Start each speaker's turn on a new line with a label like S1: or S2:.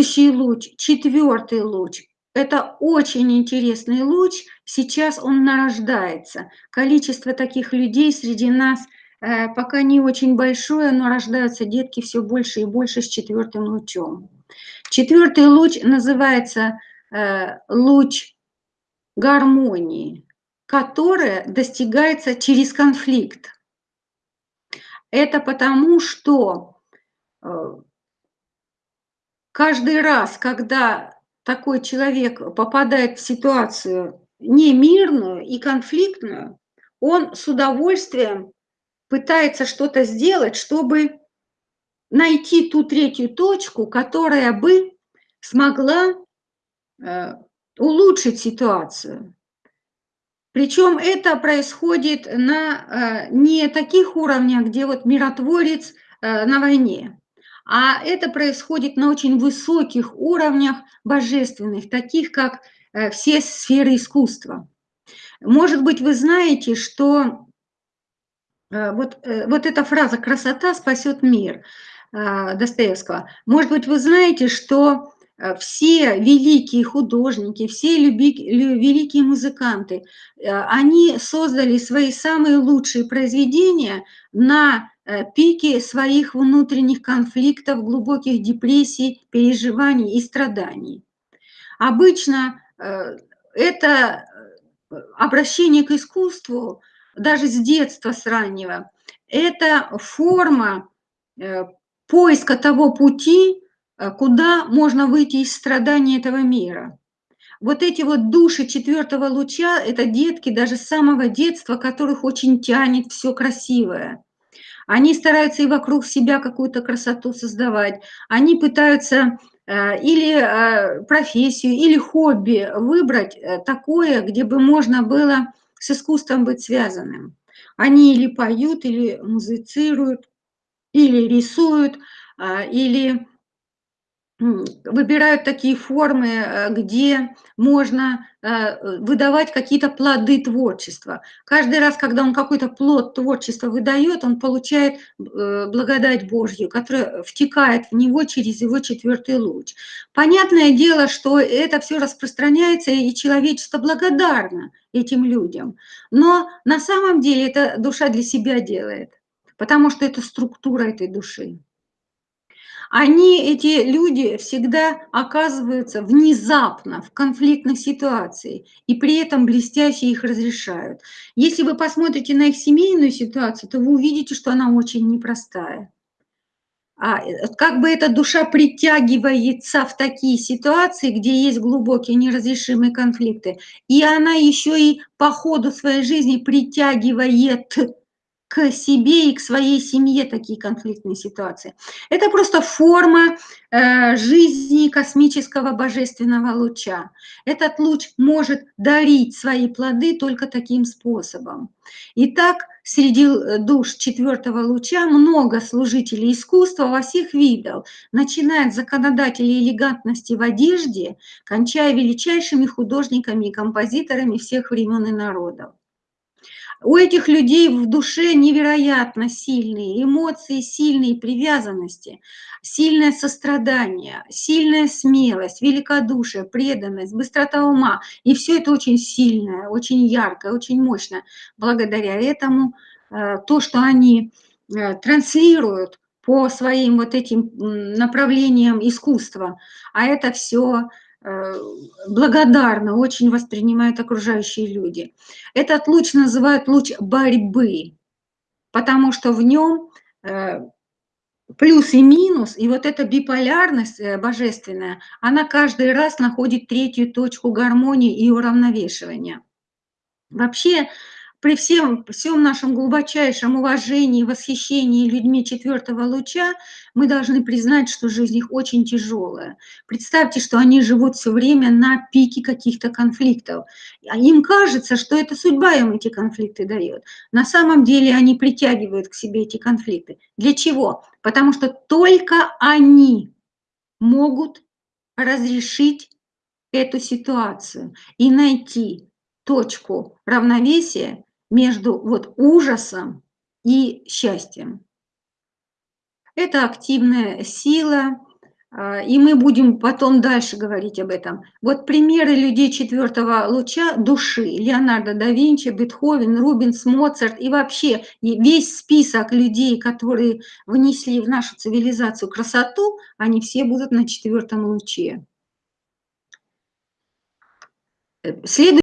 S1: Следующий луч, четвертый луч. Это очень интересный луч. Сейчас он нарождается. Количество таких людей среди нас э, пока не очень большое, но рождаются детки все больше и больше с четвертым лучом. Четвертый луч называется э, луч гармонии, которая достигается через конфликт. Это потому, что э, каждый раз, когда такой человек попадает в ситуацию немирную и конфликтную, он с удовольствием пытается что-то сделать, чтобы найти ту третью точку, которая бы смогла э, улучшить ситуацию. Причем это происходит на э, не таких уровнях, где вот миротворец э, на войне, а это происходит на очень высоких уровнях божественных, таких как э, все сферы искусства. Может быть, вы знаете, что вот, вот эта фраза «красота спасет мир» Достоевского. Может быть, вы знаете, что Э, все великие художники, все великие музыканты, э, они создали свои самые лучшие произведения на э, пике своих внутренних конфликтов, глубоких депрессий, переживаний и страданий. Обычно это обращение к искусству, даже с детства, с раннего, это форма поиска того пути, Э, куда можно выйти из страдания этого мира. Вот эти вот души четвертого луча – это детки даже с самого детства, которых очень тянет все красивое. Они стараются и вокруг себя какую-то красоту создавать. Они пытаются э, или э, профессию, или хобби выбрать такое, где бы можно было с искусством быть связанным. Они или поют, или музицируют, или рисуют, или выбирают такие формы, э, где можно э, выдавать какие-то плоды творчества. Каждый раз, когда он какой-то плод творчества выдает, он получает э, благодать Божью, которая втекает в него через его четвертый луч. Понятное дело, что это все распространяется, и человечество благодарно этим людям. Но на самом деле это душа для себя делает, потому что это структура этой души они, эти люди, всегда оказываются внезапно в конфликтных ситуациях, и при этом блестяще их разрешают. Если вы посмотрите на их семейную ситуацию, то вы увидите, что она очень непростая. А, э, как бы эта душа притягивается в такие ситуации, где есть глубокие неразрешимые конфликты, и она еще и по ходу своей жизни притягивает к себе и к своей семье такие конфликтные ситуации. Это просто форма э, жизни космического божественного луча. Этот луч может дарить свои плоды только таким способом. Итак, среди душ четвертого луча много служителей искусства во всех видах, начиная от законодателей элегантности в одежде, кончая величайшими художниками и композиторами всех времен и народов. У этих людей в душе невероятно сильные эмоции, сильные привязанности, сильное сострадание, сильная смелость, великодушие, преданность, быстрота ума. И все это очень сильное, очень яркое, очень мощно. Благодаря этому э, то, что они э, транслируют по своим вот этим направлениям искусства, а это все благодарно очень воспринимают окружающие люди. Этот луч называют луч борьбы, потому что в нем э, плюс и минус, и вот эта биполярность э, божественная, она каждый раз находит третью точку гармонии и уравновешивания. Вообще при всем, всем нашем глубочайшем уважении и восхищении людьми четвертого луча, мы должны признать, что жизнь их очень тяжелая. Представьте, что они живут все время на пике каких-то конфликтов. А им кажется, что это судьба им эти конфликты дает. На самом деле они притягивают к себе эти конфликты. Для чего? Потому что только они могут разрешить эту ситуацию и найти точку равновесия между вот ужасом и счастьем. Это активная сила, А, и мы будем потом дальше говорить об этом. Вот примеры людей четвертого луча души: Леонардо да Винчи, Бетховен, Рубенс, Моцарт и вообще весь список людей, которые внесли в нашу цивилизацию красоту, они все будут на четвертом луче. Следует